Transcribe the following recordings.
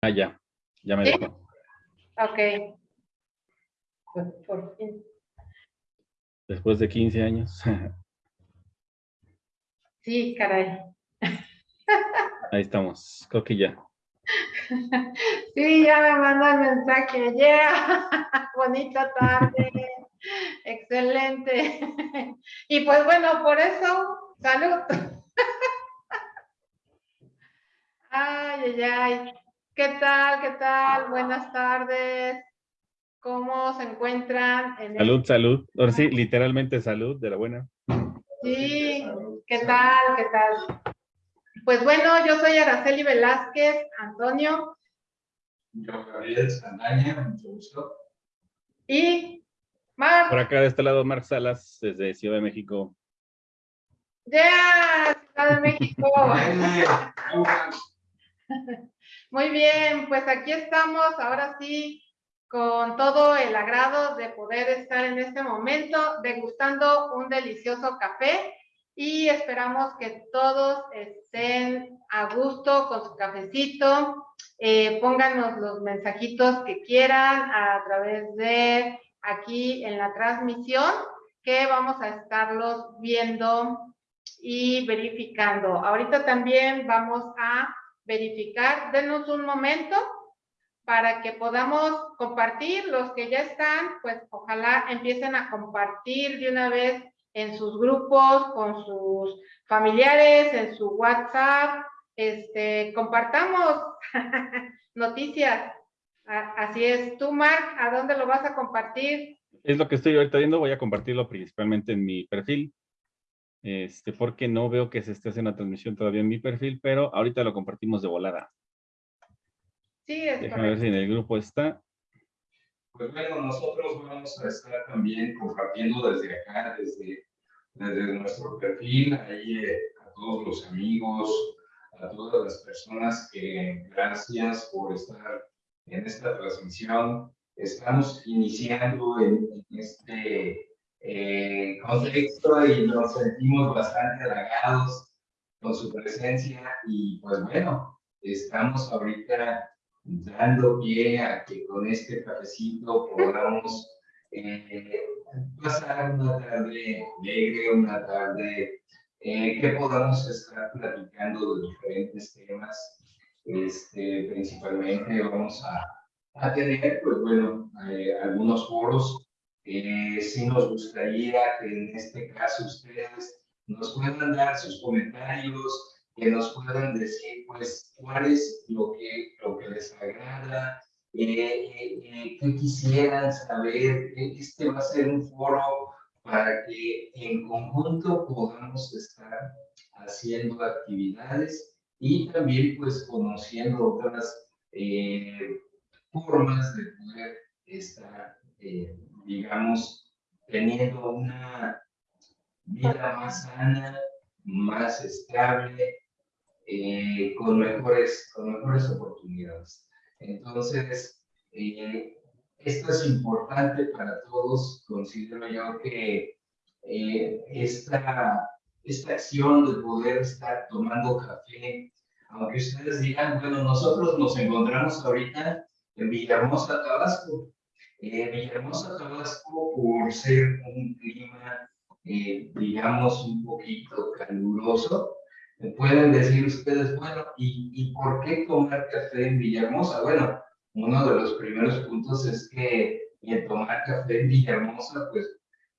Ah, ya, ya me ¿Sí? dejó. Ok. Pues por fin. Después de 15 años. Sí, caray. Ahí estamos, creo que ya. Sí, ya me mandó el mensaje. Yeah, bonita tarde. Excelente. Y pues bueno, por eso, salud. Ay, ay, ay. ¿Qué tal? ¿Qué tal? Buenas tardes. ¿Cómo se encuentran? En este Salud, salud. Ahora sí, literalmente salud, de la buena. Sí, ¿qué tal? ¿Qué tal? Pues bueno, yo soy Araceli Velázquez, Antonio, Yo, Gabriel Sandaña, mucho gusto. y Mar. Por acá de este lado, Marc Salas, desde Ciudad de México. ¡Ya! Ciudad de México. Muy bien, pues aquí estamos, ahora sí, con todo el agrado de poder estar en este momento degustando un delicioso café y esperamos que todos estén a gusto con su cafecito. Eh, pónganos los mensajitos que quieran a través de aquí en la transmisión que vamos a estarlos viendo y verificando. Ahorita también vamos a verificar. Denos un momento para que podamos compartir. Los que ya están, pues ojalá empiecen a compartir de una vez en sus grupos, con sus familiares, en su WhatsApp. Este, compartamos noticias. Así es. Tú, Marc, ¿a dónde lo vas a compartir? Es lo que estoy ahorita viendo, voy a compartirlo principalmente en mi perfil. Este, porque no veo que se esté haciendo la transmisión todavía en mi perfil, pero ahorita lo compartimos de volada. Sí, es Déjame ver correcto. si en el grupo está. Pues bueno, nosotros vamos a estar también compartiendo desde acá, desde, desde nuestro perfil, ahí eh, a todos los amigos, a todas las personas que gracias por estar en esta transmisión. Estamos iniciando en, en este eh, contexto y nos sentimos bastante halagados con su presencia y pues bueno, estamos ahorita dando pie a que con este cafecito podamos eh, pasar una tarde alegre, una tarde eh, que podamos estar platicando de diferentes temas. Este, principalmente vamos a, a tener, pues bueno, eh, algunos foros. Eh, sí nos gustaría que en este caso ustedes nos puedan dar sus comentarios, que nos puedan decir, pues, cuál es lo que, lo que les agrada, eh, eh, eh, qué quisieran saber. Este va a ser un foro para que en conjunto podamos estar haciendo actividades y también, pues, conociendo otras formas de poder estar, digamos, teniendo una vida más sana, más estable, eh, con, mejores, con mejores oportunidades. Entonces, eh, esto es importante para todos. Considero yo que eh, esta, esta acción de poder estar tomando café, aunque ustedes digan, bueno, nosotros nos encontramos ahorita en Villahermosa, Tabasco. Eh, Villahermosa, Tabasco, por ser un clima, eh, digamos, un poquito caluroso, me pueden decir ustedes, bueno, ¿y, ¿y por qué tomar café en Villahermosa? Bueno, uno de los primeros puntos es que el tomar café en Villahermosa, pues,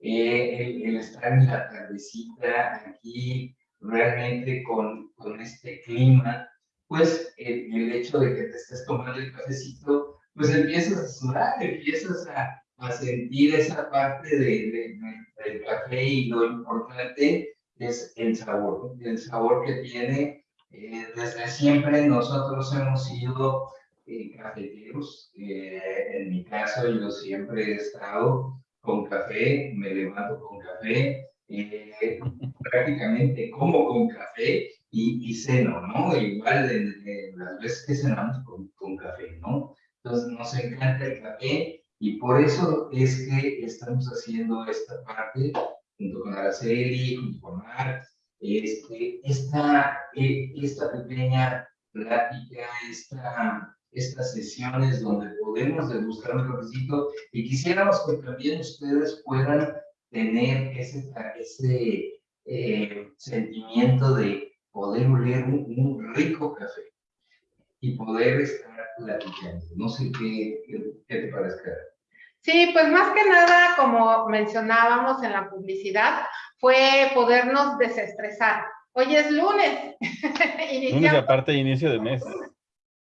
eh, el, el estar en la tardecita aquí, realmente con, con este clima, pues el, el hecho de que te estés tomando el cafecito, pues empiezas a sudar, empiezas a, a sentir esa parte de, de- de- del café y lo importante es el sabor, el sabor que tiene. eh, desde siempre nosotros hemos sido eh, cafeteros. eh, en mi caso yo siempre he estado con café, me levanto con café, eh, prácticamente como con café y, y ceno, ¿no? Igual de, de las veces que cenamos con, con café, ¿no? Entonces nos encanta el café y por eso es que estamos haciendo esta parte junto con Araceli, junto con Marc, este, esta, eh, esta pequeña plática, esta estas sesiones donde podemos degustar un cafecito y quisiéramos que también ustedes puedan tener ese, ese eh, sentimiento de poder oler un, rico café y poder estar platicando. No sé qué, qué, te parezca. Sí, pues más que nada, como mencionábamos en la publicidad, fue podernos desestresar. Hoy es lunes. lunes aparte inicio de mes.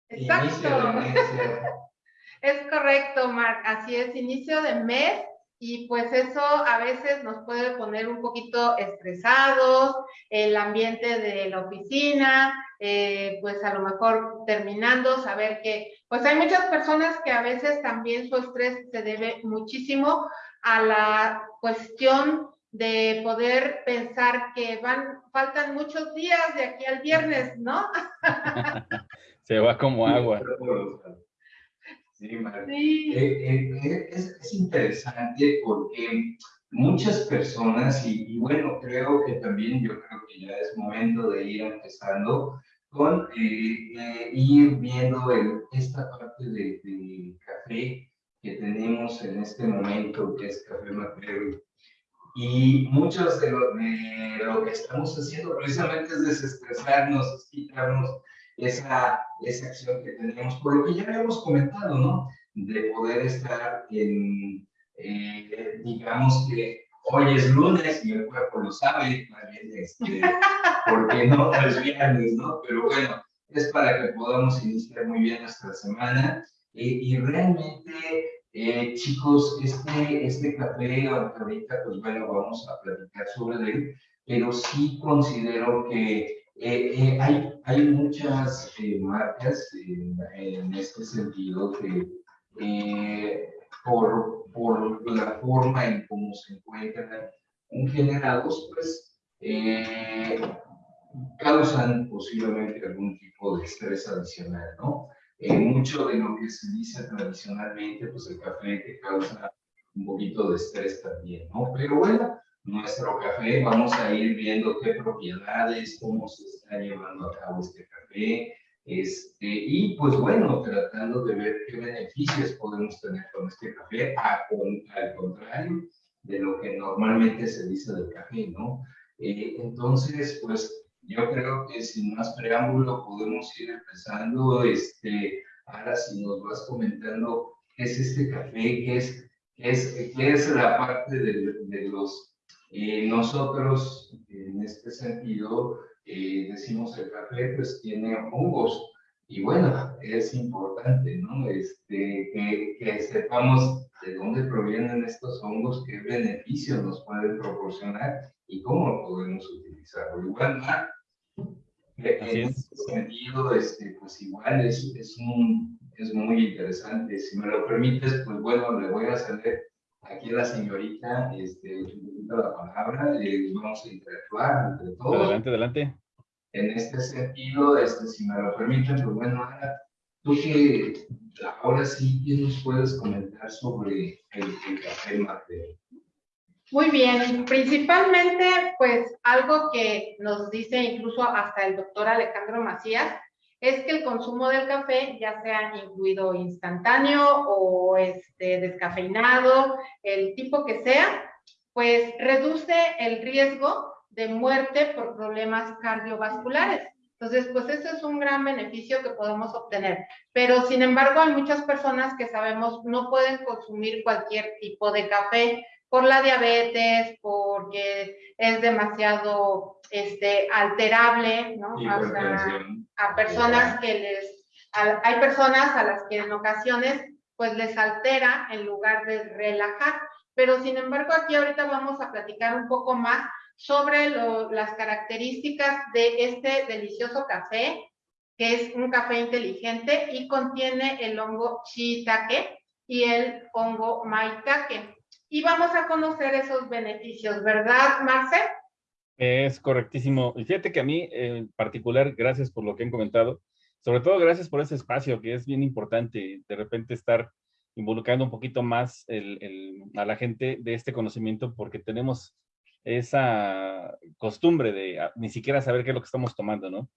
Exacto. es correcto, Marc. Así es, inicio de mes y pues eso a veces nos puede poner un poquito estresados, el ambiente de la oficina, eh, pues a lo mejor terminando, saber que pues hay muchas personas que a veces también su estrés se debe muchísimo a la cuestión de poder pensar que van, faltan muchos días de aquí al viernes, ¿no? se va como agua. Sí, sí. Eh, eh, eh, es, interesante porque muchas personas, y, bueno, creo que también yo creo que ya es momento de ir empezando con ir viendo esta parte del de café que tenemos en este momento, que es Café Macrero. Y muchos de lo, de lo que estamos haciendo precisamente es desestresarnos, quitarnos esa, esa acción que tenemos, por lo que ya habíamos comentado, ¿no? De poder estar en, eh, digamos que hoy es lunes y el cuerpo lo sabe, este, porque no es viernes, ¿no? Pero bueno, es para que podamos iniciar muy bien nuestra semana eh, y realmente, eh, chicos, este, este café, ahorita, pues bueno, vamos a platicar sobre él, pero sí considero que eh, eh, hay, hay muchas eh, marcas en este sentido que por, por la forma en cómo se encuentran generados, pues causan posiblemente algún tipo de estrés adicional, ¿no? mucho de lo que se dice tradicionalmente, pues el café que causa un poquito de estrés también, ¿no? Pero bueno, nuestro café, vamos a ir viendo qué propiedades, cómo se está llevando a cabo este café, este, y pues bueno, tratando de ver qué beneficios podemos tener con este café, al contrario de lo que normalmente se dice del café, ¿no? Eh, entonces, pues yo creo que sin más preámbulo podemos ir empezando, este, ahora si nos vas comentando qué es este café, qué es, qué es, qué es la parte de, de los eh, nosotros, en este sentido, eh, decimos el café pues tiene hongos y bueno, es importante, ¿no? Este, que, que, sepamos de dónde provienen estos hongos, qué beneficios nos pueden proporcionar y cómo podemos utilizarlo. Igual, en este sentido, este, pues igual es, es, un, es muy interesante. Si me lo permites, pues bueno, le voy a hacer aquí la señorita, este, la palabra, y vamos a interactuar entre todos. Adelante, adelante. En este sentido, este, si me lo permiten, pues bueno, Ana, tú que ahora sí, ¿qué nos puedes comentar sobre el, café mate? Muy bien, principalmente, pues algo que nos dice incluso hasta el doctor Alejandro Macías, es que el consumo del café, ya sea incluido instantáneo o este, descafeinado, el tipo que sea, pues reduce el riesgo de muerte por problemas cardiovasculares. Entonces, pues eso es un gran beneficio que podemos obtener. Pero, sin embargo, hay muchas personas que sabemos no pueden consumir cualquier tipo de café por la diabetes, porque es demasiado este, alterable, ¿no? a personas que les, hay personas a las que en ocasiones pues les altera en lugar de relajar. Pero sin embargo aquí ahorita vamos a platicar un poco más sobre las características de este delicioso café, que es un café inteligente y contiene el hongo shiitake y el hongo maitake. Y vamos a conocer esos beneficios, ¿verdad, Marcel? Es correctísimo. Y fíjate que a mí en particular, gracias por lo que han comentado, sobre todo gracias por ese espacio que es bien importante, de repente estar involucrando un poquito más a la gente de este conocimiento porque tenemos esa costumbre de ni siquiera saber qué es lo que estamos tomando, ¿no?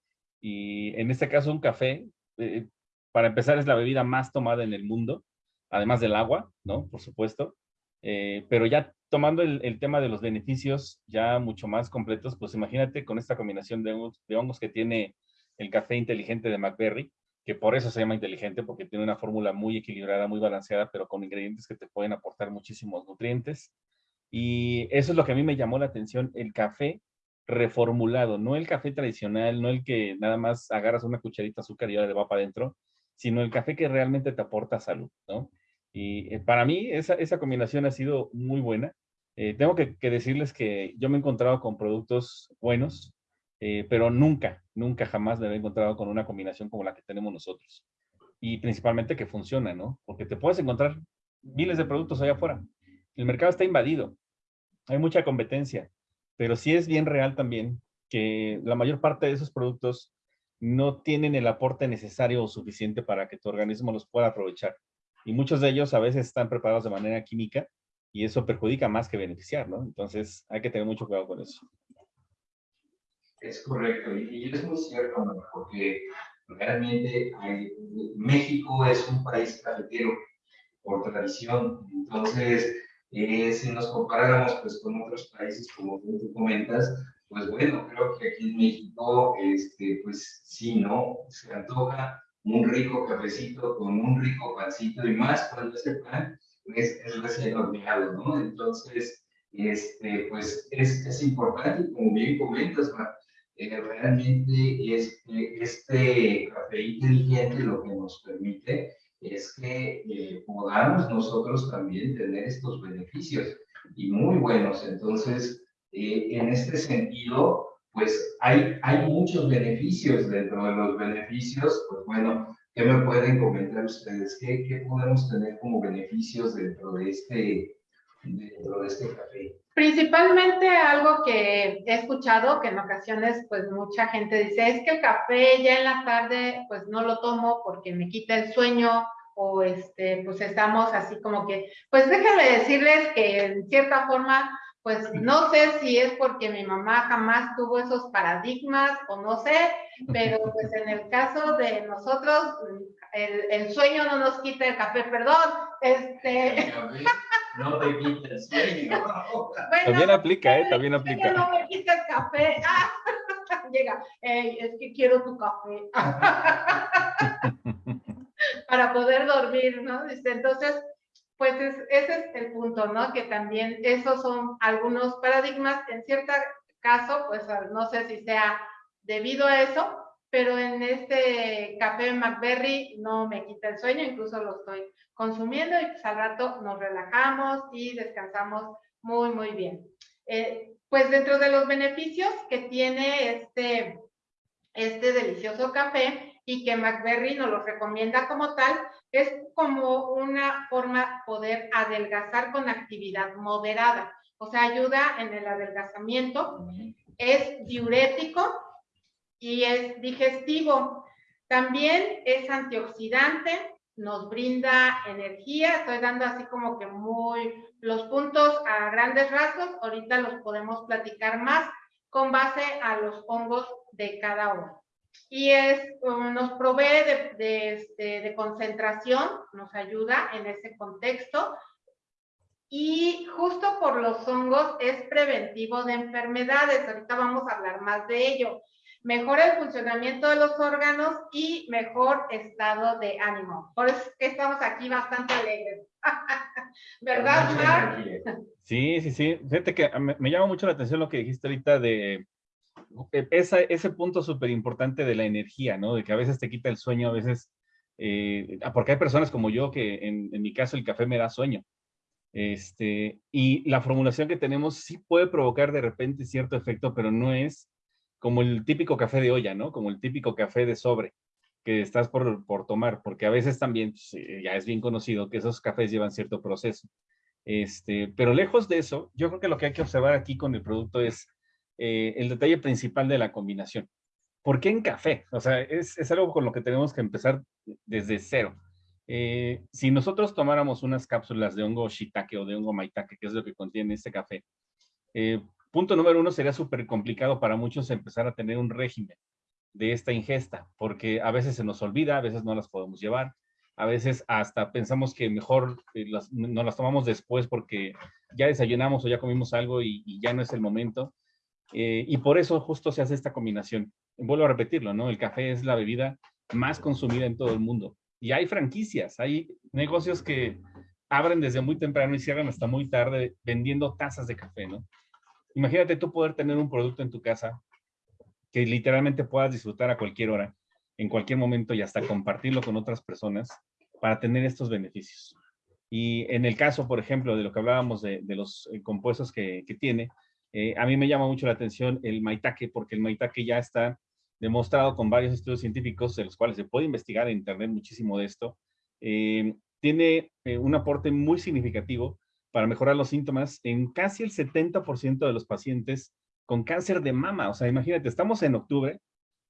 Y en este caso un café, eh, para empezar es la bebida más tomada en el mundo, además del agua, ¿no? Por supuesto. Eh, pero ya tomando el, tema de los beneficios ya mucho más completos, pues imagínate con esta combinación de hongos, de hongos que tiene el café inteligente de McBerry, que por eso se llama inteligente, porque tiene una fórmula muy equilibrada, muy balanceada, pero con ingredientes que te pueden aportar muchísimos nutrientes. Y eso es lo que a mí me llamó la atención, el café reformulado, no el café tradicional, no el que nada más agarras una cucharita de azúcar y ya le va para adentro, sino el café que realmente te aporta salud, ¿no? Y eh, para mí esa, esa, combinación ha sido muy buena. Eh, tengo que, decirles que yo me he encontrado con productos buenos, eh, pero nunca, nunca jamás me he encontrado con una combinación como la que tenemos nosotros. Y principalmente que funciona, ¿no? Porque te puedes encontrar miles de productos allá afuera. El mercado está invadido. Hay mucha competencia. Pero sí es bien real también que la mayor parte de esos productos no tienen el aporte necesario o suficiente para que tu organismo los pueda aprovechar y muchos de ellos a veces están preparados de manera química y eso perjudica más que beneficiar, ¿no? Entonces hay que tener mucho cuidado con eso. Es correcto, y es muy cierto, porque realmente México es un país cafetero por tradición, entonces eh, si nos comparáramos pues con otros países como tú comentas, pues bueno, creo que aquí en México, este, pues sí, ¿no? Se antoja un rico cafecito con un rico pancito y más cuando ese pan es, es recién horneado, ¿no? Entonces, este, pues es, es importante, como bien comentas, eh, realmente este, este café inteligente lo que nos permite es que eh, podamos nosotros también tener estos beneficios y muy buenos. Entonces, eh, en este sentido, pues hay, hay muchos beneficios. Dentro de los beneficios, pues bueno, ¿qué me pueden comentar ustedes? ¿Qué, qué podemos tener como beneficios dentro de este, dentro de este café? Principalmente algo que he escuchado, que en ocasiones pues mucha gente dice, es que el café ya en la tarde pues no lo tomo porque me quita el sueño o este pues estamos así como que, pues déjenme decirles que en cierta forma pues no sé si es porque mi mamá jamás tuvo esos paradigmas o no sé, pero pues en el caso de nosotros, el, sueño no nos quita el café, perdón, este... No sueño. también aplica, ¿eh? También aplica. No el café. llega, es que quiero tu café. Para poder dormir, ¿no? Entonces, pues ese es el punto, ¿no? Que también esos son algunos paradigmas. En cierto caso, pues no sé si sea debido a eso, pero en este café McBerry no me quita el sueño, incluso lo estoy consumiendo y pues al rato nos relajamos y descansamos muy, muy bien. Eh, pues dentro de los beneficios que tiene este, este delicioso café y que McBerry nos lo recomienda como tal, es como una forma poder adelgazar con actividad moderada. O sea, ayuda en el adelgazamiento, es diurético y es digestivo. También es antioxidante, nos brinda energía. Estoy dando así como que muy los puntos a grandes rasgos. Ahorita los podemos platicar más con base a los hongos de cada uno y es, um, nos provee de, este, de, concentración, nos ayuda en ese contexto. Y justo por los hongos es preventivo de enfermedades. Ahorita vamos a hablar más de ello. Mejora el funcionamiento de los órganos y mejor estado de ánimo. Por eso es que estamos aquí bastante alegres. ¿Verdad, Mar? Sí, sí, sí. Fíjate que me, me llama mucho la atención lo que dijiste ahorita de e, esa, ese punto súper importante de la energía, ¿no? De que a veces te quita el sueño, a veces, eh, ah, porque hay personas como yo que en, mi caso el café me da sueño. Este, y la formulación que tenemos sí puede provocar de repente cierto efecto, pero no es como el típico café de olla, ¿no? Como el típico café de sobre que estás por, por tomar, porque a veces también pues, eh, ya es bien conocido que esos cafés llevan cierto proceso. Este, pero lejos de eso, yo creo que lo que hay que observar aquí con el producto es eh, el detalle principal de la combinación. ¿Por qué en café? O sea, es, es algo con lo que tenemos que empezar desde cero. Eh, si nosotros tomáramos unas cápsulas de hongo shiitake o de hongo maitake, que es lo que contiene este café, eh, punto número uno sería súper complicado para muchos empezar a tener un régimen. de esta ingesta, porque a veces se nos olvida, a veces no las podemos llevar, a veces hasta pensamos que mejor eh, las, no las tomamos después porque ya desayunamos o ya comimos algo y, ya no es el momento. Eh, y por eso justo se hace esta combinación. Vuelvo a repetirlo, ¿no? El café es la bebida más consumida en todo el mundo. Y hay franquicias, hay negocios que abren desde muy temprano y cierran hasta muy tarde vendiendo tazas de café, ¿no? Imagínate tú poder tener un producto en tu casa que literalmente puedas disfrutar a cualquier hora, en cualquier momento y hasta compartirlo con otras personas para tener estos beneficios. Y en el caso, por ejemplo, de lo que hablábamos de, los eh, compuestos que, tiene, eh, a mí me llama mucho la atención el maitake, porque el maitake ya está demostrado con varios estudios científicos, de los cuales se puede investigar en Internet muchísimo de esto. Eh, tiene un aporte muy significativo para mejorar los síntomas en casi el 70% de los pacientes con cáncer de mama. O sea, imagínate, estamos en octubre,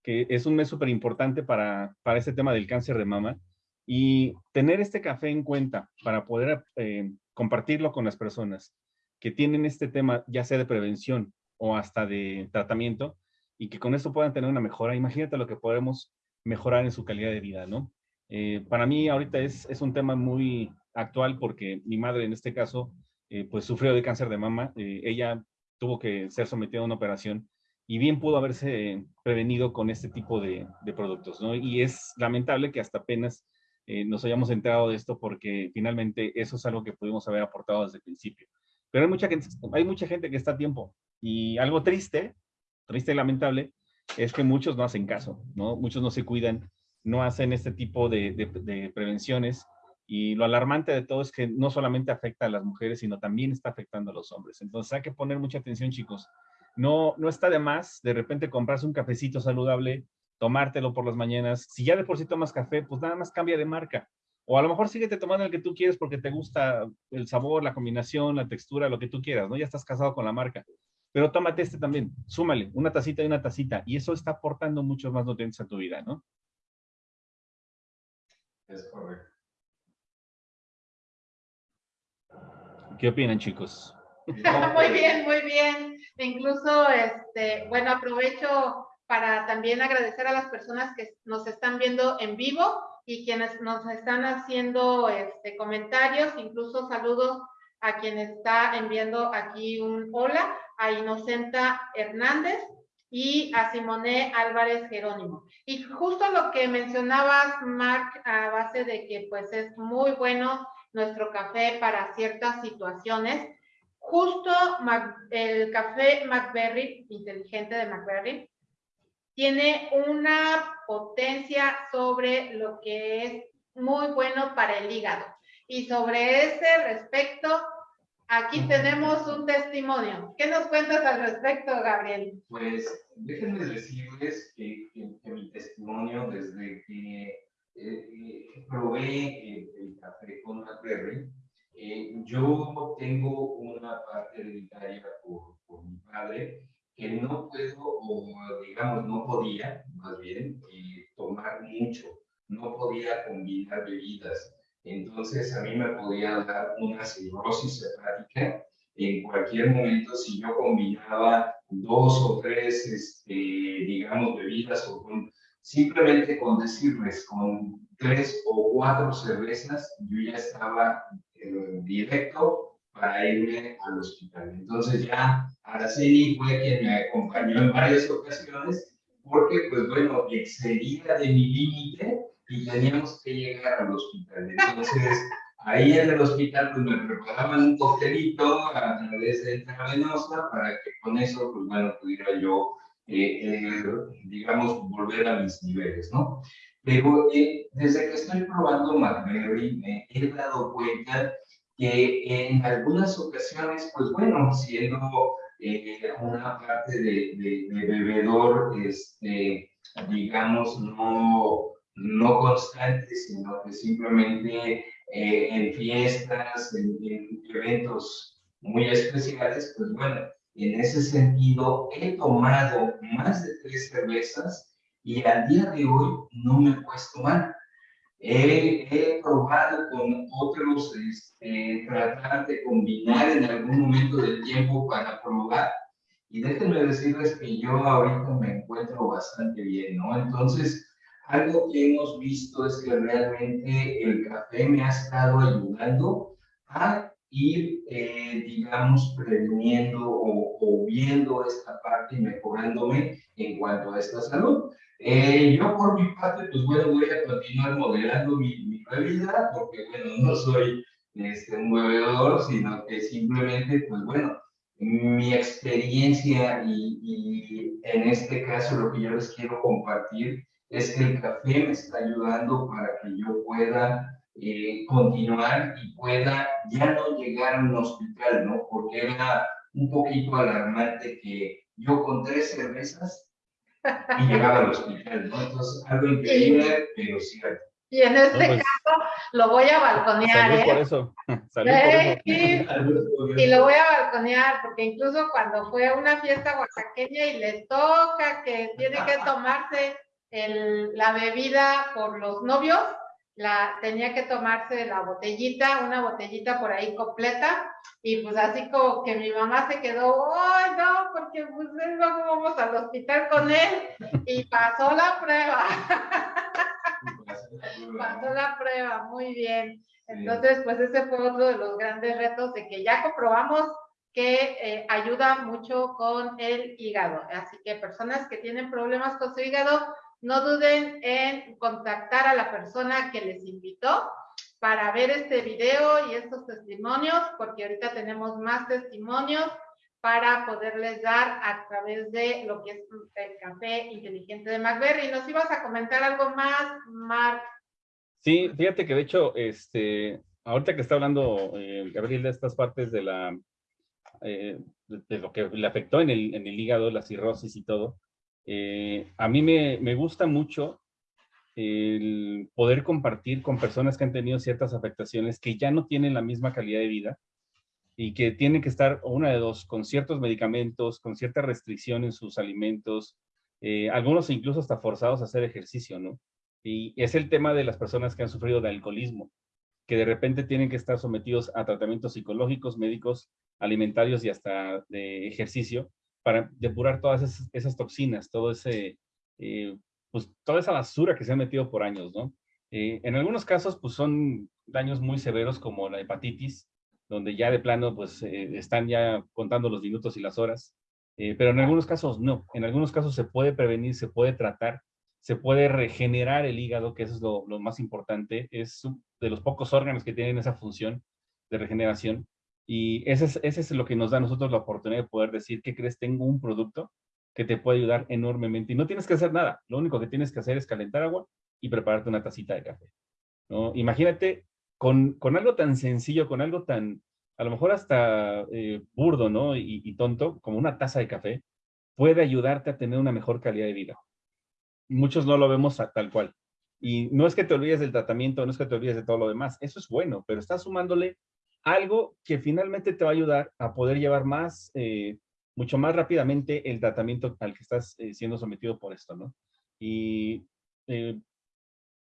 que es un mes súper importante para, para este tema del cáncer de mama, y tener este café en cuenta para poder eh, compartirlo con las personas que tienen este tema, ya sea de prevención o hasta de tratamiento, y que con esto puedan tener una mejora. Imagínate lo que podemos mejorar en su calidad de vida, ¿no? Eh, para mí ahorita es, es, un tema muy actual porque mi madre en este caso, eh, pues sufrió de cáncer de mama. ella tuvo que ser sometida a una operación y bien pudo haberse prevenido con este tipo de, de productos, ¿no? Y es lamentable que hasta apenas eh, nos hayamos enterado de esto porque finalmente eso es algo que pudimos haber aportado desde el principio. Pero hay mucha, gente, hay mucha gente que está a tiempo y algo triste, triste y lamentable, es que muchos no hacen caso, ¿no? Muchos no se cuidan, no hacen este tipo de, de, prevenciones y lo alarmante de todo es que no solamente afecta a las mujeres, sino también está afectando a los hombres. Entonces hay que poner mucha atención, chicos. No, no está de más de repente comprarse un cafecito saludable tomártelo por las mañanas. Si ya de por sí tomas café, pues nada más cambia de marca. O a lo mejor síguete tomando el que tú quieres porque te gusta el sabor, la combinación, la textura, lo que tú quieras, ¿no? Ya estás casado con la marca. Pero tómate este también, súmale una tacita y una tacita. Y eso está aportando muchos más nutrientes a tu vida, ¿no? Es correcto. ¿Qué opinan, chicos? muy bien, muy bien. Incluso, este, bueno, aprovecho para también agradecer a las personas que nos están viendo en vivo y quienes nos están haciendo este, comentarios, incluso saludos a quien está enviando aquí un hola, a Inocenta Hernández y a Simone Álvarez Jerónimo. Y justo lo que mencionabas, Mark, a base de que pues es muy bueno nuestro café para ciertas situaciones, justo el café McBerry, inteligente de McBerry, tiene una potencia sobre lo que es muy bueno para el hígado. Y sobre ese respecto, aquí tenemos un testimonio. ¿Qué nos cuentas al respecto, Gabriel? Pues déjenme decirles que, mi testimonio desde que eh, probé el, café con McBerry, eh, yo tengo una parte hereditaria por, por mi padre que no puedo, o digamos, no podía, más bien, eh, tomar mucho, no podía combinar bebidas. Entonces a mí me podía dar una cirrosis hepática en cualquier momento si yo combinaba dos o tres, este, digamos, bebidas o con, simplemente con decirles, con tres o cuatro cervezas, yo ya estaba eh, directo para irme al hospital. Entonces ya Araceli fue quien me acompañó en varias ocasiones porque, pues bueno, excedía de mi límite y teníamos que llegar al hospital. Entonces, ahí en el hospital, pues me preparaban un coctelito a través de intravenosa para que con eso, pues bueno, pudiera yo, eh, eh, digamos, volver a mis niveles, ¿no? Pero eh, desde que estoy probando McMary, me he dado cuenta que en algunas ocasiones, pues bueno, siendo eh, una parte de, bebedor, este, digamos, no, no constante, sino que simplemente eh, en fiestas, en, en, eventos muy especiales, pues bueno, en ese sentido he tomado más de tres cervezas y al día de hoy no me he puesto mal. He, probado con otros, este, tratar de combinar en algún momento del tiempo para probar y déjenme decirles que yo ahorita me encuentro bastante bien, ¿no? Entonces, algo que hemos visto es que realmente el café me ha estado ayudando a ir, eh, digamos, previniendo o, viendo esta parte y mejorándome en cuanto a esta salud. Eh, yo por mi parte, pues bueno, voy a continuar moderando mi, mi bebida porque, bueno, no soy este, un bebedor, sino que simplemente, pues bueno, mi experiencia y, y, en este caso lo que yo les quiero compartir es que el café me está ayudando para que yo pueda eh, continuar y pueda ya no llegar a un hospital, ¿no? Porque era un poquito alarmante que yo con tres cervezas y llegaba al hospital, ¿no? Entonces, algo increíble, pero cierto. Y en este pues, caso lo voy a balconear, ¿eh? por eso. Y lo voy a balconear, porque incluso cuando fue a una fiesta oaxaqueña y le toca que tiene que tomarse el, la bebida por los novios, la, tenía que tomarse la botellita, una botellita por ahí completa, y pues así como que mi mamá se quedó, ¡ay no! Porque pues luego vamos al hospital con él, y pasó la prueba. pasó la prueba, muy bien. Entonces, pues ese fue otro de los grandes retos de que ya comprobamos que eh, ayuda mucho con el hígado. Así que personas que tienen problemas con su hígado, no duden en contactar a la persona que les invitó para ver este video y estos testimonios, porque ahorita tenemos más testimonios para poderles dar a través de lo que es el café inteligente de McBerry. ¿Nos ibas a comentar algo más, Mark? Sí, fíjate que de hecho, este, ahorita que está hablando eh, Gabriel de estas partes de la, eh, de, lo que le afectó en el, en el hígado, la cirrosis y todo, eh, a mí me, gusta mucho el poder compartir con personas que han tenido ciertas afectaciones que ya no tienen la misma calidad de vida y que tienen que estar una de dos, con ciertos medicamentos, con cierta restricción en sus alimentos, eh, algunos incluso hasta forzados a hacer ejercicio, ¿no? Y es el tema de las personas que han sufrido de alcoholismo, que de repente tienen que estar sometidos a tratamientos psicológicos, médicos, alimentarios y hasta de ejercicio, para depurar todas esas, toxinas, todo ese, eh, pues toda esa basura que se ha metido por años, ¿no? Eh, en algunos casos, pues son daños muy severos como la hepatitis, donde ya de plano, pues eh, están ya contando los minutos y las horas, pero en algunos casos no, en algunos casos se puede prevenir, se puede tratar, se puede regenerar el hígado, que eso es lo, lo más importante, es de los pocos órganos que tienen esa función de regeneración, y ese es, ese es lo que nos da a nosotros la oportunidad de poder decir, ¿qué crees? Tengo un producto que te puede ayudar enormemente. Y no tienes que hacer nada. Lo único que tienes que hacer es calentar agua y prepararte una tacita de café. ¿no? Imagínate con, con algo tan sencillo, con algo tan, a lo mejor hasta eh, burdo ¿no? Y, tonto, como una taza de café, puede ayudarte a tener una mejor calidad de vida. Muchos no lo vemos tal cual. Y no es que te olvides del tratamiento, no es que te olvides de todo lo demás. Eso es bueno, pero estás sumándole algo que finalmente te va a ayudar a poder llevar más, eh, mucho más rápidamente el tratamiento al que estás eh, siendo sometido por esto, ¿no? Y eh,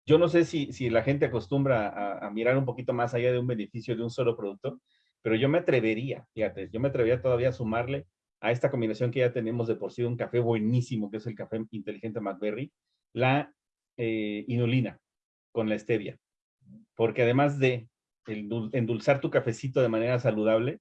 yo no sé si, la gente acostumbra a, mirar un poquito más allá de un beneficio de un solo producto, pero yo me atrevería, fíjate, yo me atrevería todavía a sumarle a esta combinación que ya tenemos de por sí un café buenísimo, que es el café inteligente McBerry, la inulina con la stevia. Porque además de endulzar tu cafecito de manera saludable,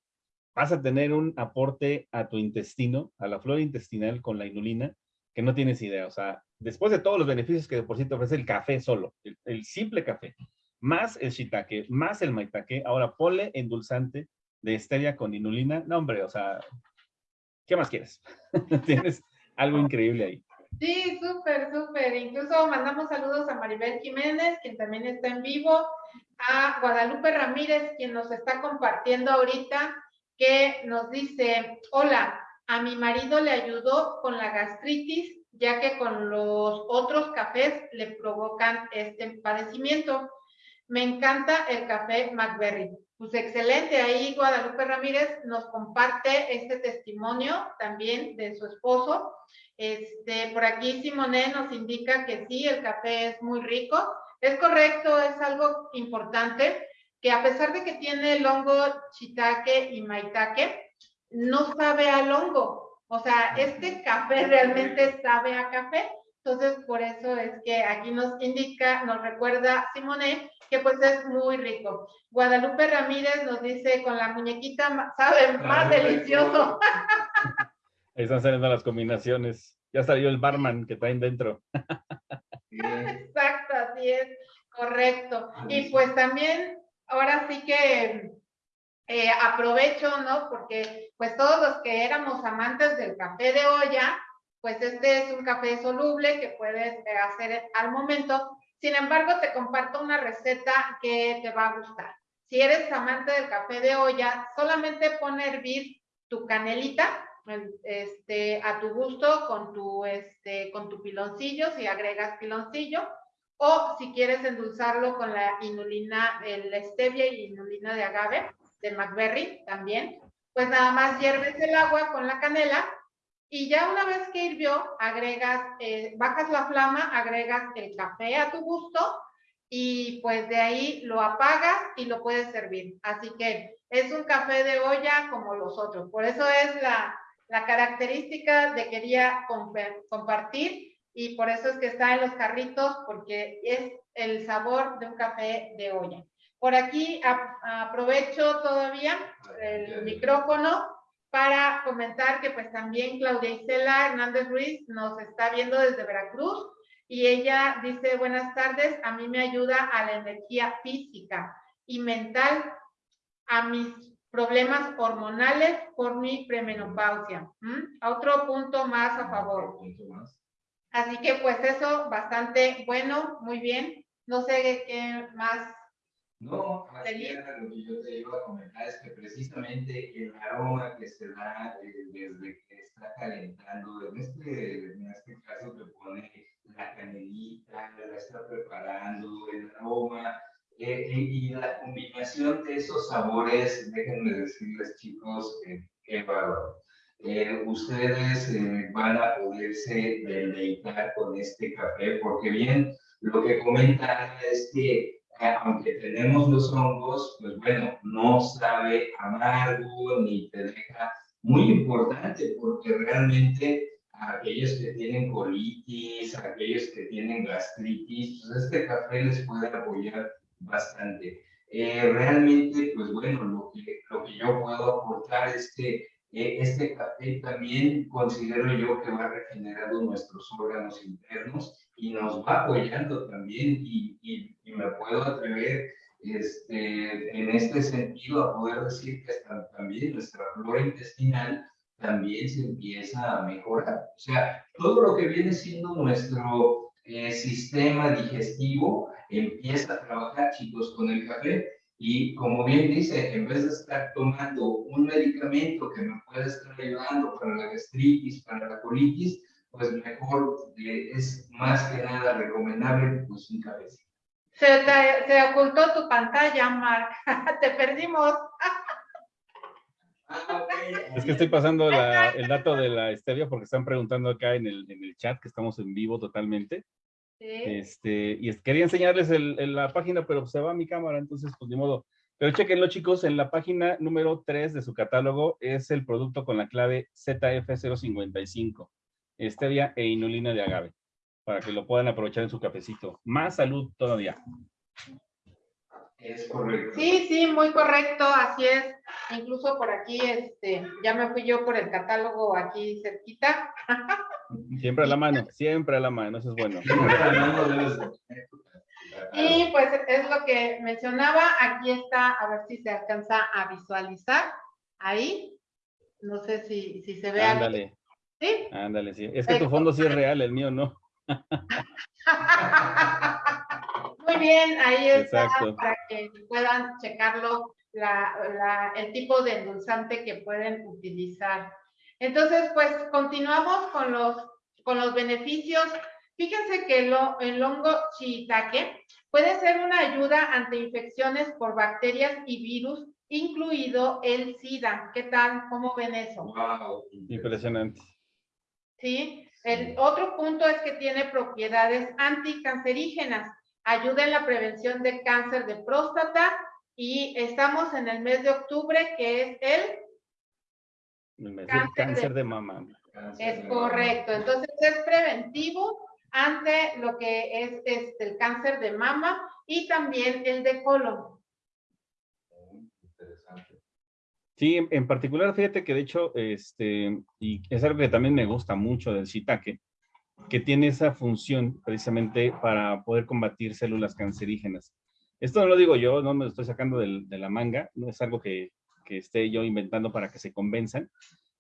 vas a tener un aporte a tu intestino, a la flora intestinal con la inulina, que no tienes idea. O sea, después de todos los beneficios que de por sí te ofrece el café solo, el, simple café, más el shiitake, más el maitake, ahora pole endulzante de stevia con inulina. No, hombre, o sea, ¿qué más quieres? tienes algo increíble ahí. Sí, súper, súper. Incluso mandamos saludos a Maribel Jiménez, quien también está en vivo, a Guadalupe Ramírez, quien nos está compartiendo ahorita, que nos dice, hola, a mi marido le ayudó con la gastritis, ya que con los otros cafés le provocan este padecimiento. Me encanta el café McBerry. Pues excelente, ahí Guadalupe Ramírez nos comparte este testimonio también de su esposo. Este, por aquí Simone nos indica que sí, el café es muy rico. Es correcto, es algo importante que a pesar de que tiene el hongo shiitake y maitake, no sabe al hongo. O sea, este café realmente sabe a café. Entonces, por eso es que aquí nos indica, nos recuerda Simone, que pues es muy rico. Guadalupe Ramírez nos dice, con la muñequita sabe más delicioso. Ahí están saliendo las combinaciones. Ya salió el barman que traen dentro. Así es, correcto. Y pues también, ahora sí que eh, aprovecho, ¿no? Porque pues todos los que éramos amantes del café de olla, pues este es un café soluble que puedes eh, hacer al momento. Sin embargo, te comparto una receta que te va a gustar. Si eres amante del café de olla, solamente pon a hervir tu canelita este, a tu gusto con tu, este, con tu piloncillo, si agregas piloncillo, o si quieres endulzarlo con la inulina, el stevia y inulina de agave, de McBerry también, pues nada más hierves el agua con la canela y ya una vez que hirvió, agregas, eh, bajas la flama, agregas el café a tu gusto y pues de ahí lo apagas y lo puedes servir. Así que es un café de olla como los otros. Por eso es la, la característica de quería compartir y por eso es que está en los carritos porque es el sabor de un café de olla. Por aquí aprovecho todavía el micrófono para comentar que pues también Claudia Isela Hernández Ruiz nos está viendo desde Veracruz y ella dice buenas tardes, a mí me ayuda a la energía física y mental, a mis problemas hormonales por mi premenopausia. Otro punto más a favor. Así que pues eso, bastante bueno, muy bien. No sé qué más. No, más lo que yo te iba a comentar es que precisamente el aroma que se da eh, desde que está calentando, en este, en este caso te pone la canelita, la está preparando, el aroma, eh, y la combinación de esos sabores, déjenme decirles chicos, eh, qué bárbaro. Eh, ustedes van a poderse deleitar con este café, porque bien, lo que comenta es que aunque tenemos los hongos, pues bueno, no sabe amargo ni te deja muy importante, porque realmente aquellos que tienen colitis, aquellos que tienen gastritis, pues este café les puede apoyar bastante. Eh, realmente, pues bueno, lo que, lo que yo puedo aportar es que eh, este café también considero yo que va regenerando nuestros órganos internos y nos va apoyando también y, y, me puedo atrever este, en este sentido a poder decir que también nuestra flora intestinal también se empieza a mejorar. O sea, todo lo que viene siendo nuestro eh, sistema digestivo empieza a trabajar, chicos, con el café. Y como bien dice, en vez de estar tomando un medicamento que me puede estar ayudando para la gastritis, para la colitis, pues mejor eh, es más que nada recomendable pues un café. Se, se ocultó tu pantalla, Mark. te perdimos. Ah, es que estoy pasando el dato de la stevia porque están preguntando acá en el, en el chat que estamos en vivo totalmente. Este, y quería enseñarles el, la página, pero se va mi cámara, entonces pues de modo. Pero chequenlo chicos, en la página número 3 de su catálogo es el producto con la clave ZF055, stevia e inulina de agave, para que lo puedan aprovechar en su cafecito. Más salud todavía. Es correcto. Sí, sí, muy correcto, así es. Incluso por aquí, este, ya me fui yo por el catálogo aquí cerquita. Siempre a la mano, siempre a la mano, eso es bueno. Y pues es lo que mencionaba, aquí está, a ver si se alcanza a visualizar, ahí, no sé si, si se ve. Ándale. ¿Sí? Ándale, sí. Es que tu fondo sí es real, el mío no. Muy bien, ahí está para que puedan checarlo, el tipo de endulzante que pueden utilizar. Entonces, pues continuamos con los, con los beneficios. Fíjense que el hongo shiitake puede ser una ayuda ante infecciones por bacterias y virus, incluido el SIDA. ¿Qué tal? ¿Cómo ven eso? Wow, impresionante. Sí, el otro punto es que tiene propiedades anticancerígenas, ayuda en la prevención de cáncer de próstata y estamos en el mes de octubre que es el Cáncer, de, mama. es correcto. Entonces es preventivo ante lo que es este, el cáncer de mama y también el de colon. Sí, en particular, fíjate que de hecho, este, y es algo que también me gusta mucho del shiitake, que tiene esa función precisamente para poder combatir células cancerígenas. Esto no lo digo yo, no me lo estoy sacando de la manga, no es algo que, que esté yo inventando para que se convenzan,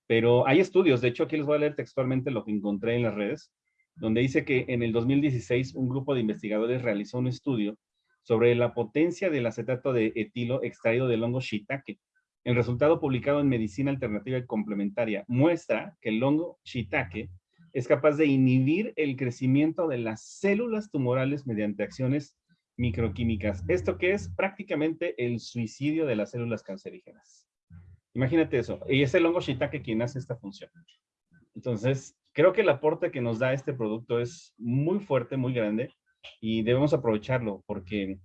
pero hay estudios, de hecho aquí les voy a leer textualmente lo que encontré en las redes, donde dice que en el 2016 un grupo de investigadores realizó un estudio sobre la potencia del acetato de etilo extraído del hongo shiitake, el resultado publicado en Medicina Alternativa y Complementaria muestra que el hongo shiitake es capaz de inhibir el crecimiento de las células tumorales mediante acciones microquímicas. Esto que es prácticamente el suicidio de las células cancerígenas. Imagínate eso. Y es el hongo shiitake quien hace esta función. Entonces, creo que el aporte que nos da este producto es muy fuerte, muy grande y debemos aprovecharlo porque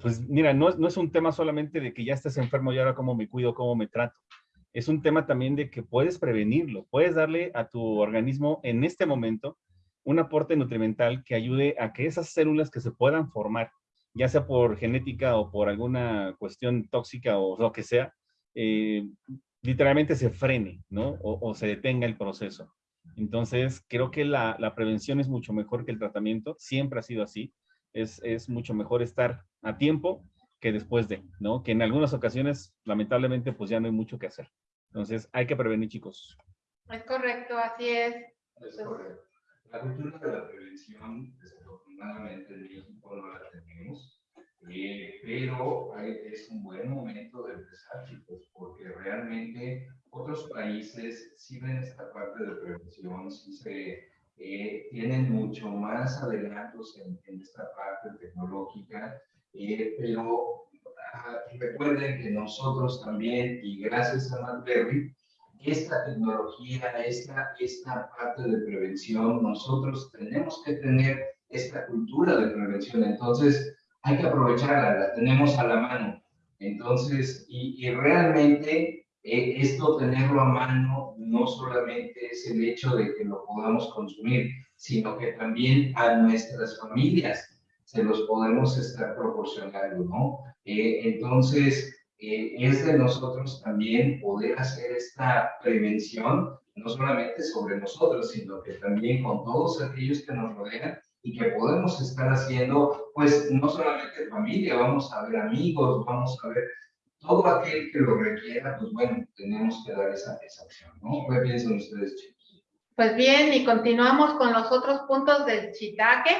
pues mira, no, no, es un tema solamente de que ya estés enfermo y ahora cómo me cuido, cómo me trato. Es un tema también de que puedes prevenirlo, puedes darle a tu organismo en este momento un aporte nutrimental que ayude a que esas células que se puedan formar, ya sea por genética o por alguna cuestión tóxica o lo que sea, eh, literalmente se frene, ¿no? O, se detenga el proceso. Entonces, creo que la, la prevención es mucho mejor que el tratamiento, siempre ha sido así es, mucho mejor estar a tiempo que después de, ¿no? Que en algunas ocasiones, lamentablemente, pues ya no hay mucho que hacer. Entonces, hay que prevenir, chicos. Es correcto, así es. Es correcto. La cultura de la prevención, desafortunadamente en México no la tenemos, eh, pero es un buen momento de empezar, chicos, porque realmente otros países sí ven esta parte de prevención, sí se eh, tienen mucho más adelantos en, esta parte tecnológica, eh, pero ah, recuerden que nosotros también, y gracias a McBerry, esta tecnología, esta, esta parte de prevención, nosotros tenemos que tener esta cultura de prevención, entonces hay que aprovecharla, la tenemos a la mano. Entonces, y, realmente eh, esto tenerlo a mano no solamente es el hecho de que lo podamos consumir, sino que también a nuestras familias se los podemos estar proporcionando, ¿no? Eh, entonces, eh, es de nosotros también poder hacer esta prevención, no solamente sobre nosotros, sino que también con todos aquellos que nos rodean y que podemos estar haciendo, pues no solamente familia, vamos a ver amigos, vamos a ver todo aquel que lo requiera, pues bueno, tenemos que dar esa, esa acción, ¿no? ¿Qué piensan ustedes, chicos? Pues bien, y continuamos con los otros puntos del chitaque,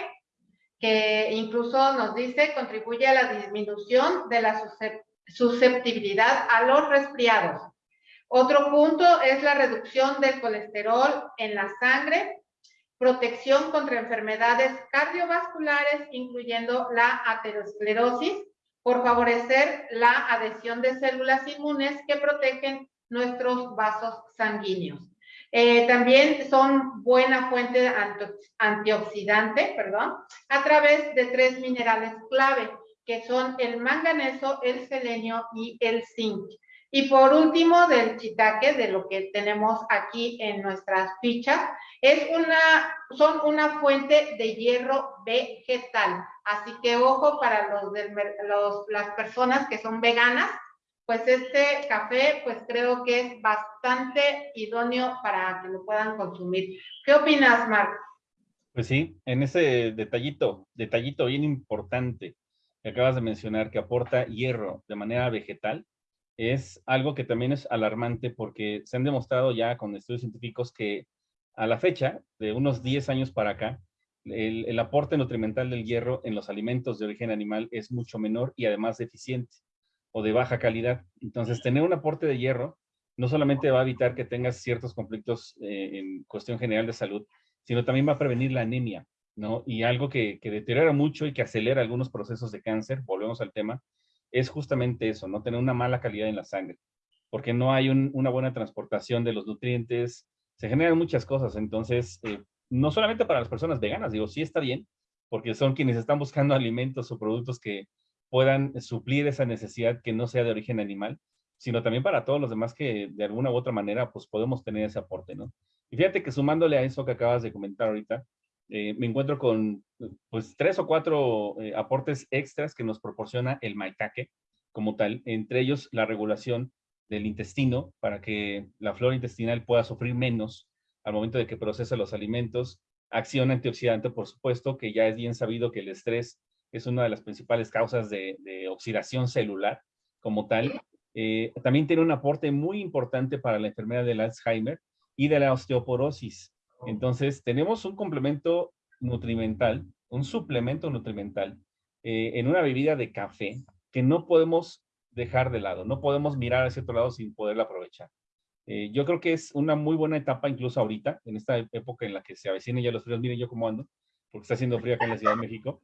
que incluso nos dice contribuye a la disminución de la susceptibilidad a los resfriados. Otro punto es la reducción del colesterol en la sangre, protección contra enfermedades cardiovasculares, incluyendo la aterosclerosis, por favorecer la adhesión de células inmunes que protegen nuestros vasos sanguíneos. Eh, también son buena fuente antioxidante, perdón, a través de tres minerales clave, que son el manganeso, el selenio y el zinc. Y por último, del chitaque, de lo que tenemos aquí en nuestras fichas, es una, son una fuente de hierro vegetal. Así que ojo para los, los, las personas que son veganas, pues este café, pues creo que es bastante idóneo para que lo puedan consumir. ¿Qué opinas, Marc? Pues sí, en ese detallito, detallito bien importante que acabas de mencionar, que aporta hierro de manera vegetal, es algo que también es alarmante porque se han demostrado ya con estudios científicos que a la fecha, de unos 10 años para acá, el, aporte nutrimental del hierro en los alimentos de origen animal es mucho menor y además deficiente o de baja calidad. Entonces, tener un aporte de hierro no solamente va a evitar que tengas ciertos conflictos eh, en cuestión general de salud, sino también va a prevenir la anemia, ¿no? Y algo que, que deteriora mucho y que acelera algunos procesos de cáncer, volvemos al tema, es justamente eso, no tener una mala calidad en la sangre, porque no hay una buena transportación de los nutrientes, se generan muchas cosas, entonces, eh, no solamente para las personas veganas, digo, sí está bien, porque son quienes están buscando alimentos o productos que puedan suplir esa necesidad que no sea de origen animal, sino también para todos los demás que de alguna u otra manera pues podemos tener ese aporte, ¿no? Y fíjate que sumándole a eso que acabas de comentar ahorita, eh, me encuentro con pues tres o cuatro eh, aportes extras que nos proporciona el maitake como tal, entre ellos la regulación del intestino para que la flora intestinal pueda sufrir menos al momento de que procesa los alimentos, acción antioxidante, por supuesto, que ya es bien sabido que el estrés es una de las principales causas de, oxidación celular como tal. Eh, también tiene un aporte muy importante para la enfermedad del Alzheimer y de la osteoporosis. Entonces, tenemos un complemento nutrimental, un suplemento nutrimental eh, en una bebida de café que no podemos dejar de lado, no podemos mirar hacia otro lado sin poderla aprovechar. Eh, yo creo que es una muy buena etapa, incluso ahorita, en esta época en la que se avecinan ya los fríos. Miren yo cómo ando, porque está haciendo frío acá en la Ciudad de México.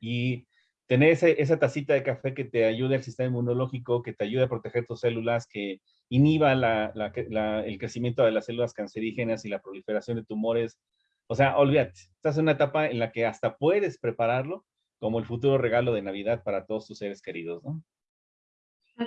Y tener esa tacita de café que te ayude al sistema inmunológico, que te ayude a proteger tus células, que inhiba el crecimiento de las células cancerígenas y la proliferación de tumores. O sea, olvídate, estás en una etapa en la que hasta puedes prepararlo como el futuro regalo de Navidad para todos tus seres queridos, ¿no?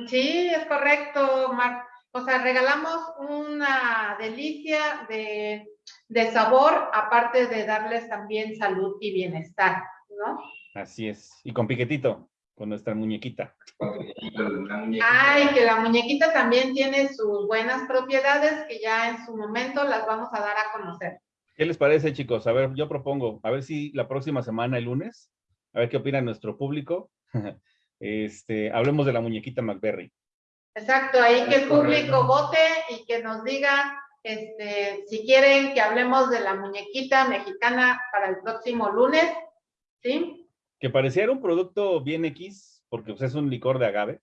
Sí, es correcto, Marc. O sea, regalamos una delicia de, de sabor, aparte de darles también salud y bienestar, ¿no? Así es. Y con piquetito, con nuestra muñequita. Ay, que la muñequita también tiene sus buenas propiedades que ya en su momento las vamos a dar a conocer. ¿Qué les parece, chicos? A ver, yo propongo, a ver si la próxima semana, el lunes, a ver qué opina nuestro público. este, hablemos de la muñequita McBerry. Exacto, ahí que el público vote y que nos diga este, si quieren que hablemos de la muñequita mexicana para el próximo lunes, ¿sí? Que pareciera un producto bien X, porque pues, es un licor de agave,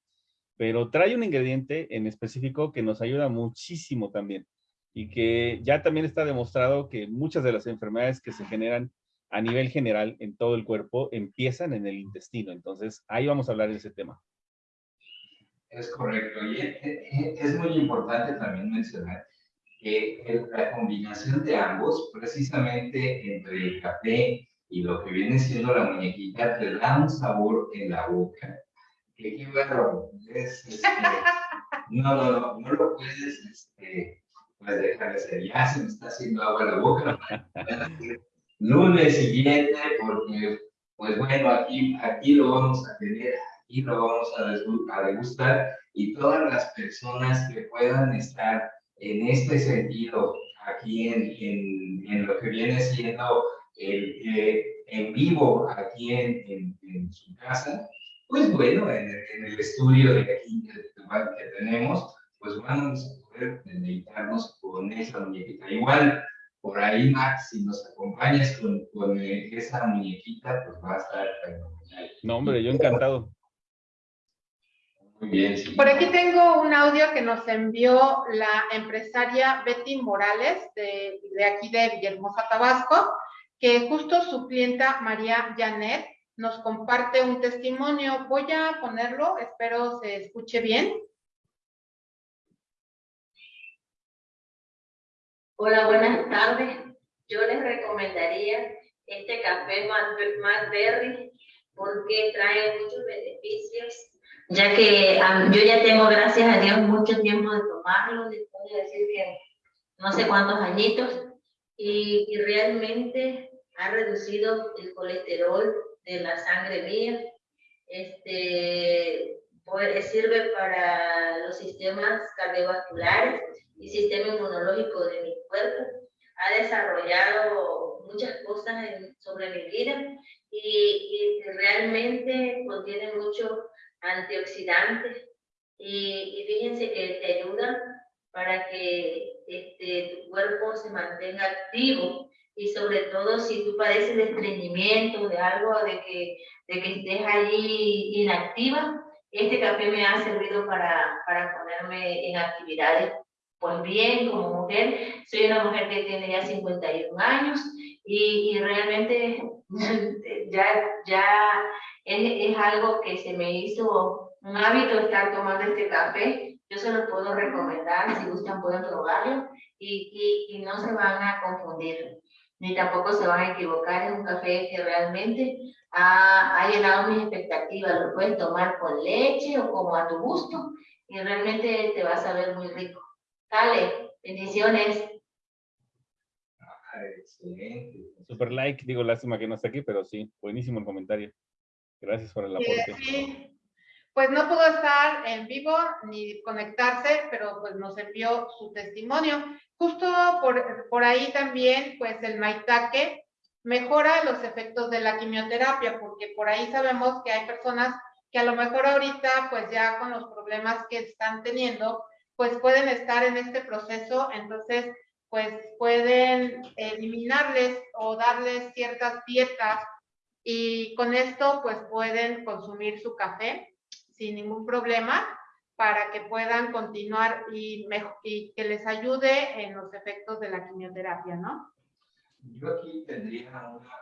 pero trae un ingrediente en específico que nos ayuda muchísimo también y que ya también está demostrado que muchas de las enfermedades que se generan a nivel general en todo el cuerpo empiezan en el intestino. Entonces, ahí vamos a hablar de ese tema. Es correcto. Y es muy importante también mencionar que la combinación de ambos, precisamente entre el café y lo que viene siendo la muñequita, te da un sabor en la boca. Que bueno, es, este, no, no, no, no lo puedes este, pues dejar de ser. Ya se me está haciendo agua en la boca lunes siguiente, porque, pues bueno, aquí, aquí lo vamos a tener, aquí lo vamos a, degustar y todas las personas que puedan estar en este sentido, aquí en, en, lo que viene siendo el, en vivo, aquí en, en, su casa, pues bueno, en el, estudio de aquí que, tenemos, pues vamos a poder deleitarnos con esa muñequita. Igual, por ahí, Max, si nos acompañas con, con esa muñequita, pues va a estar fenomenal. No, hombre, yo encantado. Muy bien. Sí. Por aquí tengo un audio que nos envió la empresaria Betty Morales, de, de aquí de Villahermosa, Tabasco, que justo su clienta María Janet nos comparte un testimonio. Voy a ponerlo, espero se escuche bien. Hola, buenas tardes. Yo les recomendaría este café Berry porque trae muchos beneficios, ya que yo ya tengo, gracias a Dios, mucho tiempo de tomarlo, les puedo decir que no sé cuántos añitos, y, y realmente ha reducido el colesterol de la sangre mía. Este, pues, sirve para los sistemas cardiovasculares y sistema inmunológico de mi cuerpo. Ha desarrollado muchas cosas sobre mi vida y, realmente contiene mucho antioxidantes y, y, fíjense que te ayuda para que este, tu cuerpo se mantenga activo y sobre todo si tú padeces de estreñimiento, de algo, de que, de que estés ahí inactiva, este café me ha servido para, para ponerme en actividades pues bien como mujer. Soy una mujer que tiene ya 51 años y, y realmente ya, ya es, es, algo que se me hizo un hábito estar tomando este café. Yo se lo puedo recomendar, si gustan pueden probarlo y, y, y no se van a confundir, ni tampoco se van a equivocar. Es un café que realmente ha, ha llenado mis expectativas. Lo puedes tomar con leche o como a tu gusto y realmente te vas a ver muy rico. Dale, bendiciones. Ah, excelente. Super like, digo, lástima que no esté aquí, pero sí, buenísimo el comentario. Gracias por el aporte. Sí, pues no pudo estar en vivo ni conectarse, pero pues nos envió su testimonio. Justo por, por ahí también, pues el maitake mejora los efectos de la quimioterapia, porque por ahí sabemos que hay personas que a lo mejor ahorita, pues ya con los problemas que están teniendo, pues pueden estar en este proceso, entonces, pues pueden eliminarles o darles ciertas dietas y con esto, pues pueden consumir su café sin ningún problema para que puedan continuar y, y que les ayude en los efectos de la quimioterapia, ¿no? Yo aquí tendría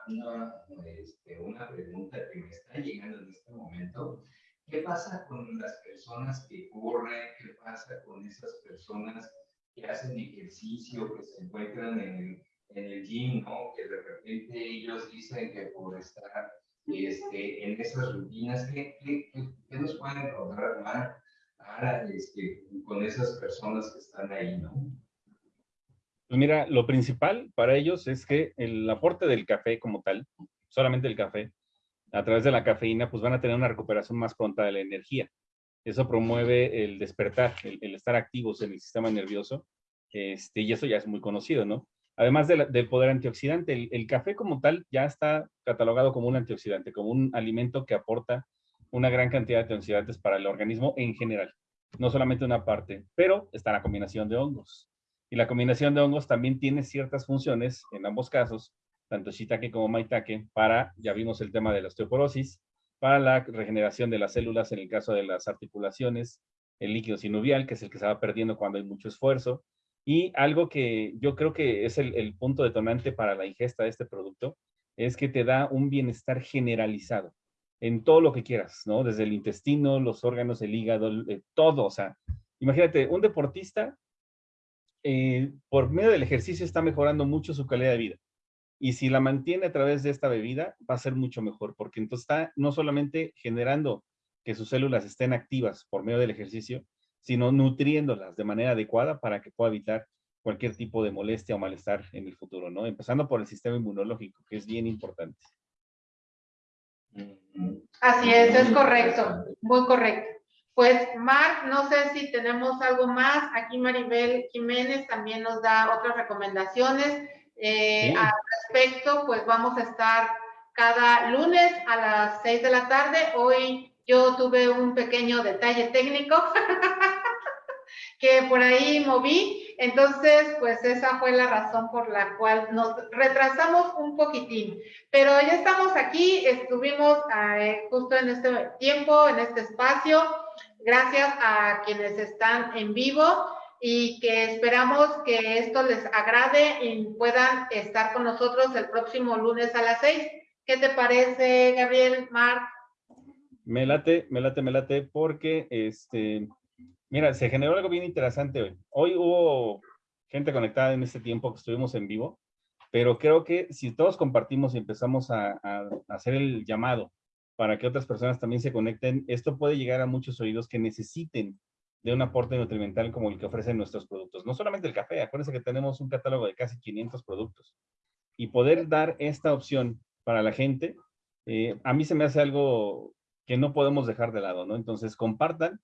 una, una, este, una, pregunta que me está llegando en este momento. ¿Qué pasa con las personas que corren? ¿Qué pasa con esas personas que hacen ejercicio, que se encuentran en en el gym, ¿no? Que de repente ellos dicen que por estar este, en esas rutinas, ¿qué, qué, qué, nos pueden contar más con esas personas que están ahí, ¿no? Pues mira, lo principal para ellos es que el aporte del café como tal, solamente el café, a través de la cafeína, pues van a tener una recuperación más pronta de la energía. Eso promueve el despertar, el, estar activos en el sistema nervioso, este, y eso ya es muy conocido, ¿no? Además del poder antioxidante, el, café como tal ya está catalogado como un antioxidante, como un alimento que aporta una gran cantidad de antioxidantes para el organismo en general, no solamente una parte, pero está la combinación de hongos. Y la combinación de hongos también tiene ciertas funciones, en ambos casos, tanto shiitake como maitake, para, ya vimos el tema de la osteoporosis, para la regeneración de las células en el caso de las articulaciones, el líquido sinovial, que es el que se va perdiendo cuando hay mucho esfuerzo, y algo que yo creo que es el, punto detonante para la ingesta de este producto es que te da un bienestar generalizado en todo lo que quieras, ¿no? Desde el intestino, los órganos, el hígado, eh, todo. O sea, imagínate, un deportista eh, por medio del ejercicio está mejorando mucho su calidad de vida. Y si la mantiene a través de esta bebida, va a ser mucho mejor, porque entonces está no solamente generando que sus células estén activas por medio del ejercicio, sino nutriéndolas de manera adecuada para que pueda evitar cualquier tipo de molestia o malestar en el futuro, ¿no? Empezando por el sistema inmunológico, que es bien importante. Así es, es correcto, muy correcto. Pues, Marc, no sé si tenemos algo más. Aquí Maribel Jiménez también nos da otras recomendaciones. Eh, Al respecto, pues vamos a estar cada lunes a las 6 de la tarde. Hoy yo tuve un pequeño detalle técnico que por ahí moví. Entonces, pues esa fue la razón por la cual nos retrasamos un poquitín. Pero ya estamos aquí, estuvimos eh, justo en este tiempo, en este espacio. Gracias a quienes están en vivo y que esperamos que esto les agrade y puedan estar con nosotros el próximo lunes a las seis. ¿Qué te parece, Gabriel, Marc? Me late, me late, me late, porque este, Mira, se generó algo bien interesante hoy. Hoy hubo gente conectada en este tiempo que estuvimos en vivo, pero creo que si todos compartimos y empezamos a, hacer el llamado para que otras personas también se conecten, esto puede llegar a muchos oídos que necesiten de un aporte nutrimental como el que ofrecen nuestros productos. No solamente el café, acuérdense que tenemos un catálogo de casi 500 productos. Y poder dar esta opción para la gente, eh, a mí se me hace algo que no podemos dejar de lado, ¿no? Entonces, compartan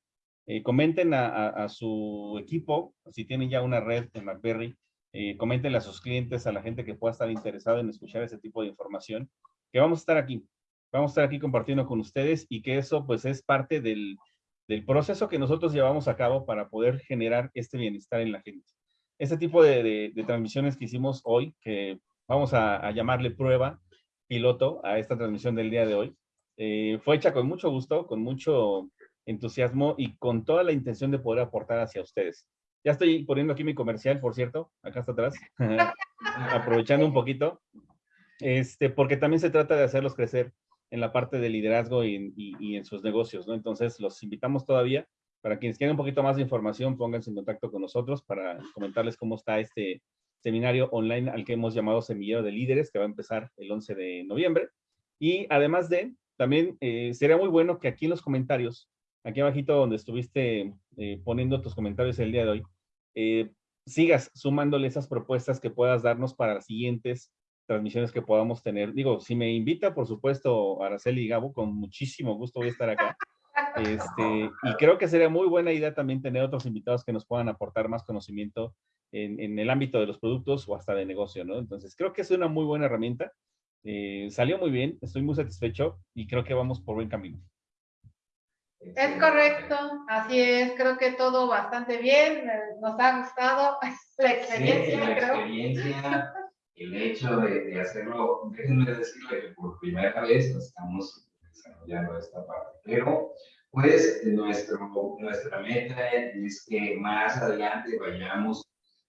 eh, comenten a, su equipo, si tienen ya una red en BlackBerry, eh, comentenle a sus clientes, a la gente que pueda estar interesada en escuchar ese tipo de información, que vamos a estar aquí, vamos a estar aquí compartiendo con ustedes y que eso pues es parte del, proceso que nosotros llevamos a cabo para poder generar este bienestar en la gente. Este tipo de, transmisiones que hicimos hoy, que vamos a, llamarle prueba piloto a esta transmisión del día de hoy, eh, fue hecha con mucho gusto, con mucho entusiasmo y con toda la intención de poder aportar hacia ustedes. Ya estoy poniendo aquí mi comercial, por cierto, acá está atrás, aprovechando un poquito, este, porque también se trata de hacerlos crecer en la parte de liderazgo y, y, en sus negocios, ¿no? Entonces, los invitamos todavía. Para quienes quieran un poquito más de información, pónganse en contacto con nosotros para comentarles cómo está este seminario online al que hemos llamado Semillero de Líderes, que va a empezar el 11 de noviembre. Y además de, también eh, sería muy bueno que aquí en los comentarios, aquí abajito donde estuviste eh, poniendo tus comentarios el día de hoy, eh, sigas sumándole esas propuestas que puedas darnos para las siguientes transmisiones que podamos tener. Digo, si me invita, por supuesto, Araceli y Gabo, con muchísimo gusto voy a estar acá. Este, y creo que sería muy buena idea también tener otros invitados que nos puedan aportar más conocimiento en, el ámbito de los productos o hasta de negocio, ¿no? Entonces, creo que es una muy buena herramienta. Eh, salió muy bien, estoy muy satisfecho y creo que vamos por buen camino. Es correcto, así es, creo que todo bastante bien, nos ha gustado la experiencia, Sí, la creo. experiencia, el hecho de, de hacerlo, déjenme decirle que por primera vez estamos desarrollando esta parte, pero pues nuestro, nuestra meta es que más adelante vayamos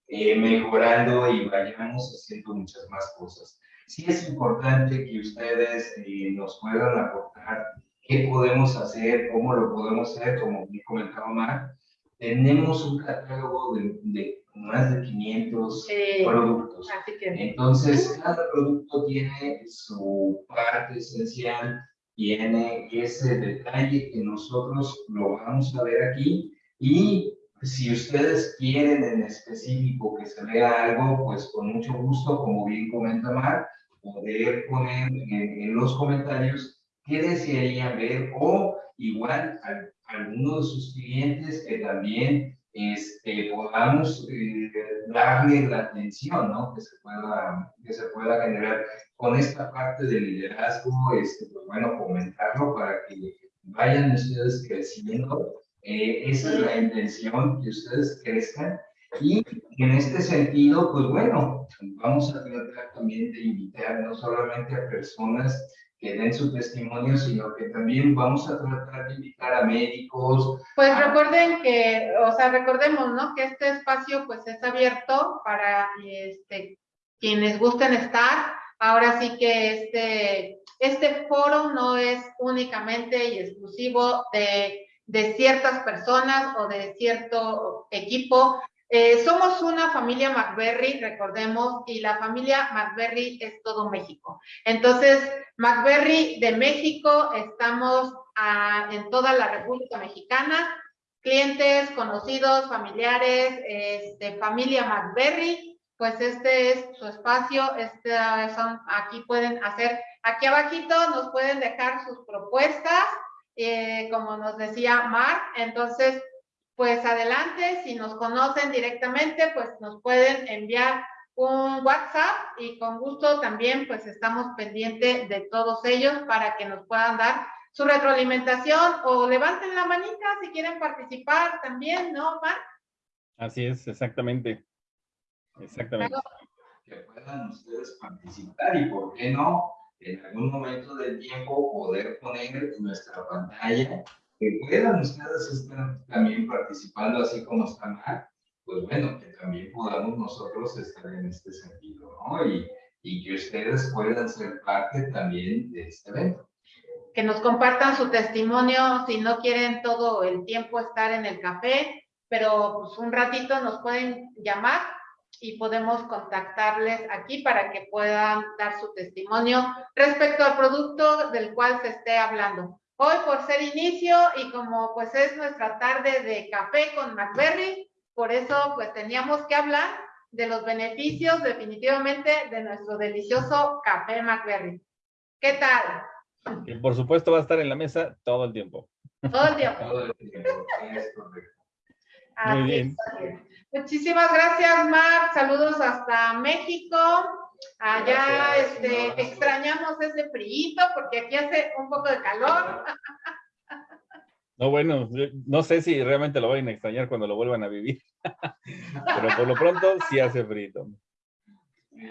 eh, mejorando y vayamos haciendo muchas más cosas. Sí es importante que ustedes eh, nos puedan aportar qué podemos hacer, cómo lo podemos hacer, como me comentaba Mar. Tenemos un catálogo de, de más de 500 Sí, productos. que, Entonces, cada producto tiene su parte esencial, tiene ese detalle que nosotros lo vamos a ver aquí y si ustedes quieren en específico que se vea algo, pues con mucho gusto, como bien comenta Mar, poder poner en, en los comentarios qué desearían ver o igual a, alguno de sus clientes que también este, podamos eh, darle la atención, ¿no? Que se pueda, que se pueda generar con esta parte de liderazgo, este, pues bueno, comentarlo para que vayan ustedes creciendo. Eh, esa es la intención, que ustedes crezcan. Y en este sentido, pues bueno, vamos a tratar también de invitar no solamente a personas que den su testimonio, sino que también vamos a tratar de invitar a médicos, Pues recuerden que, o sea, recordemos, ¿no? Que este espacio pues es abierto para este, quienes gusten estar. Ahora sí que este, este foro no es únicamente y exclusivo de, de ciertas personas o de cierto equipo. Eh, somos una familia McBerry, recordemos, y la familia McBerry es todo México. Entonces, McBerry de México, estamos ah, en toda la República Mexicana, clientes, conocidos, familiares, este, familia McBerry, pues este es su espacio, este son, aquí pueden hacer, aquí abajito nos pueden dejar sus propuestas, eh, como nos decía Mar, entonces, pues adelante, si nos conocen directamente, pues nos pueden enviar un WhatsApp y con gusto también pues estamos pendientes de todos ellos para que nos puedan dar su retroalimentación o levanten la manita si quieren participar también, ¿no, Mar? Así es, exactamente. Exactamente. que puedan ustedes participar y por qué no, en algún momento del tiempo poder poner en nuestra pantalla, que puedan ustedes estar también participando así como están Mar, pues bueno, que también podamos nosotros estar en este sentido, ¿no? Y, y que ustedes puedan ser parte también de este evento. Que nos compartan su testimonio si no quieren todo el tiempo estar en el café, pero pues un ratito nos pueden llamar y podemos contactarles aquí para que puedan dar su testimonio respecto al producto del cual se esté hablando. Hoy por ser inicio y como pues es nuestra tarde de café con McBerry, por eso pues teníamos que hablar de los beneficios definitivamente de nuestro delicioso café McBerry. ¿Qué tal? Por supuesto va a estar en la mesa todo el tiempo. Todo el tiempo. Todo el tiempo, es correcto. Muy bien. Muchísimas gracias, Marc. Saludos hasta México. Allá este, extrañamos ese frío porque aquí hace un poco de calor. No, bueno, no sé si realmente lo vayan a extrañar cuando lo vuelvan a vivir. Pero por lo pronto sí hace frío.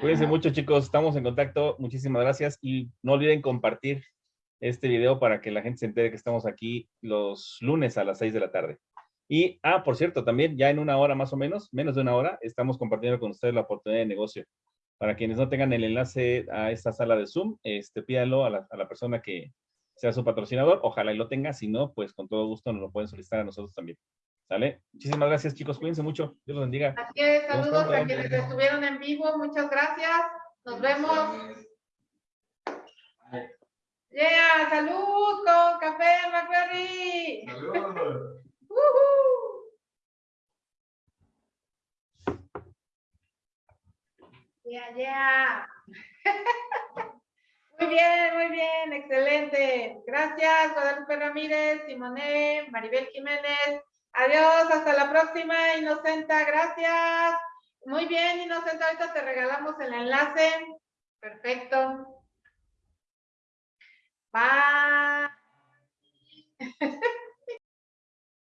Cuídense mucho, chicos. Estamos en contacto. Muchísimas gracias. Y no olviden compartir este video para que la gente se entere que estamos aquí los lunes a las 6 de la tarde. Y, ah, por cierto, también ya en una hora más o menos, menos de una hora, estamos compartiendo con ustedes la oportunidad de negocio. Para quienes no tengan el enlace a esta sala de Zoom, este, pídanlo a la, a la persona que sea su patrocinador. Ojalá y lo tenga. Si no, pues con todo gusto nos lo pueden solicitar a nosotros también. ¿Sale? Muchísimas gracias, chicos. Cuídense mucho. Dios los bendiga. Así es, saludos a quienes estuvieron en vivo. Muchas gracias. Nos vemos. Bye. Yeah, salud con café McQuarrie. Salud. Yeah, yeah. Muy bien, muy bien, excelente. Gracias, Guadalupe Ramírez, Simone, Maribel Jiménez. Adiós, hasta la próxima, Inocenta. Gracias. Muy bien, Inocenta, ahorita te regalamos el enlace. Perfecto. Bye.